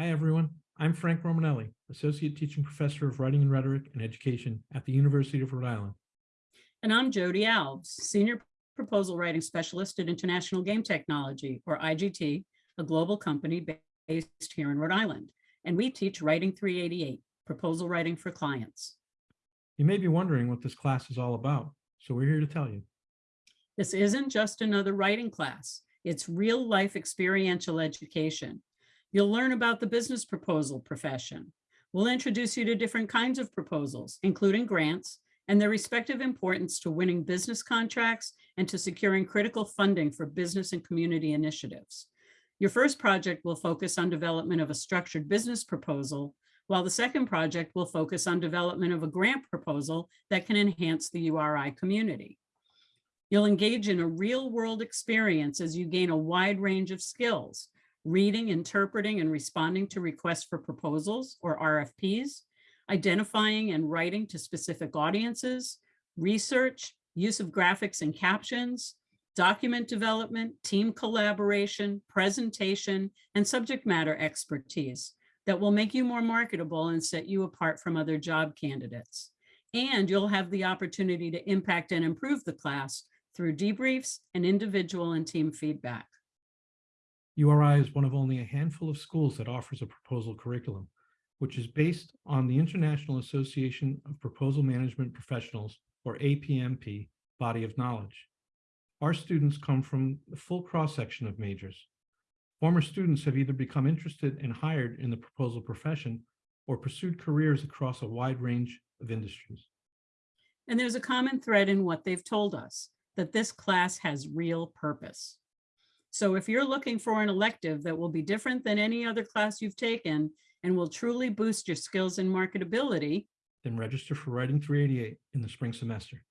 Hi, everyone. I'm Frank Romanelli, Associate Teaching Professor of Writing and Rhetoric and Education at the University of Rhode Island. And I'm Jody Alves, Senior Proposal Writing Specialist at International Game Technology, or IGT, a global company based here in Rhode Island. And we teach Writing 388, Proposal Writing for Clients. You may be wondering what this class is all about, so we're here to tell you. This isn't just another writing class. It's real-life experiential education. You'll learn about the business proposal profession. We'll introduce you to different kinds of proposals, including grants, and their respective importance to winning business contracts and to securing critical funding for business and community initiatives. Your first project will focus on development of a structured business proposal, while the second project will focus on development of a grant proposal that can enhance the URI community. You'll engage in a real world experience as you gain a wide range of skills, reading, interpreting, and responding to requests for proposals or RFPs, identifying and writing to specific audiences, research, use of graphics and captions, document development, team collaboration, presentation, and subject matter expertise that will make you more marketable and set you apart from other job candidates. And you'll have the opportunity to impact and improve the class through debriefs and individual and team feedback. URI is one of only a handful of schools that offers a proposal curriculum, which is based on the International Association of Proposal Management Professionals, or APMP, body of knowledge. Our students come from the full cross-section of majors. Former students have either become interested and hired in the proposal profession or pursued careers across a wide range of industries. And there's a common thread in what they've told us, that this class has real purpose. So if you're looking for an elective that will be different than any other class you've taken and will truly boost your skills and marketability, Then register for Writing 388 in the spring semester.